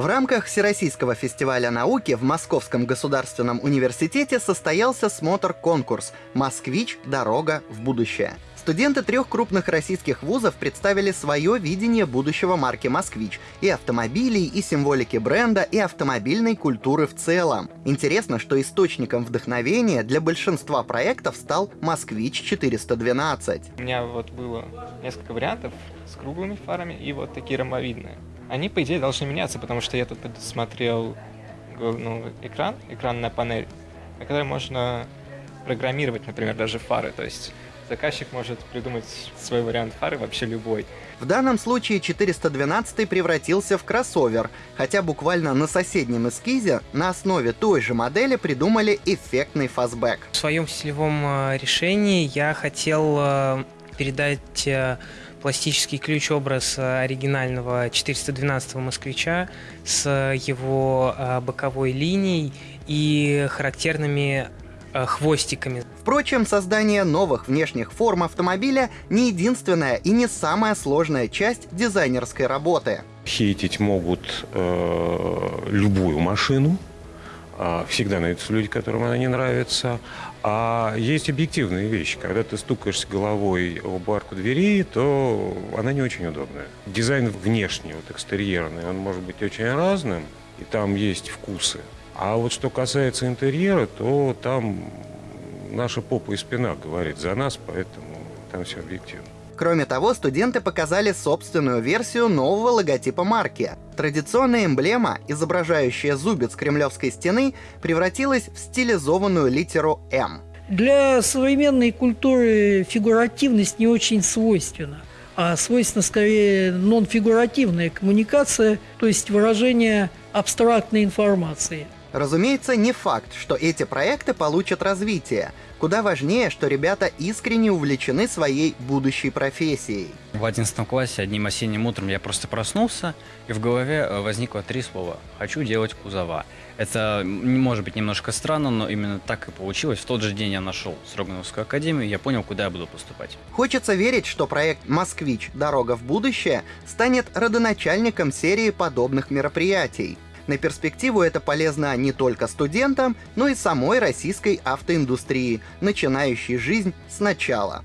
В рамках Всероссийского фестиваля науки в Московском государственном университете состоялся смотр-конкурс «Москвич. Дорога в будущее». Студенты трех крупных российских вузов представили свое видение будущего марки «Москвич» и автомобилей, и символики бренда, и автомобильной культуры в целом. Интересно, что источником вдохновения для большинства проектов стал «Москвич 412». У меня вот было несколько вариантов с круглыми фарами и вот такие ромбовидные. Они, по идее, должны меняться, потому что я тут смотрел ну, экран, экранная панель, на которой можно программировать, например, даже фары. То есть заказчик может придумать свой вариант фары, вообще любой. В данном случае 412 превратился в кроссовер, хотя буквально на соседнем эскизе на основе той же модели придумали эффектный фастбэк. В своем стилевом э, решении я хотел э, передать э, пластический ключ-образ оригинального 412 москвича с его боковой линией и характерными Э, хвостиками. Впрочем, создание новых внешних форм автомобиля не единственная и не самая сложная часть дизайнерской работы. Хейтить могут э, любую машину, э, всегда найдутся люди, которым она не нравится. А есть объективные вещи. Когда ты стукаешься головой в барку двери, то она не очень удобная. Дизайн внешний, вот экстерьерный, он может быть очень разным, и там есть вкусы. А вот что касается интерьера, то там наша попа и спина говорит за нас, поэтому там все объективно. Кроме того, студенты показали собственную версию нового логотипа марки. Традиционная эмблема, изображающая зубец кремлевской стены, превратилась в стилизованную литеру «М». Для современной культуры фигуративность не очень свойственна а свойственна скорее нон-фигуративная коммуникация, то есть выражение абстрактной информации. Разумеется, не факт, что эти проекты получат развитие. Куда важнее, что ребята искренне увлечены своей будущей профессией. В 11 классе одним осенним утром я просто проснулся, и в голове э, возникло три слова «хочу делать кузова». Это может быть немножко странно, но именно так и получилось. В тот же день я нашел Строгановскую академию, и я понял, куда я буду поступать. Хочется верить, что проект «Москвич. Дорога в будущее» станет родоначальником серии подобных мероприятий. На перспективу это полезно не только студентам, но и самой российской автоиндустрии, начинающей жизнь сначала.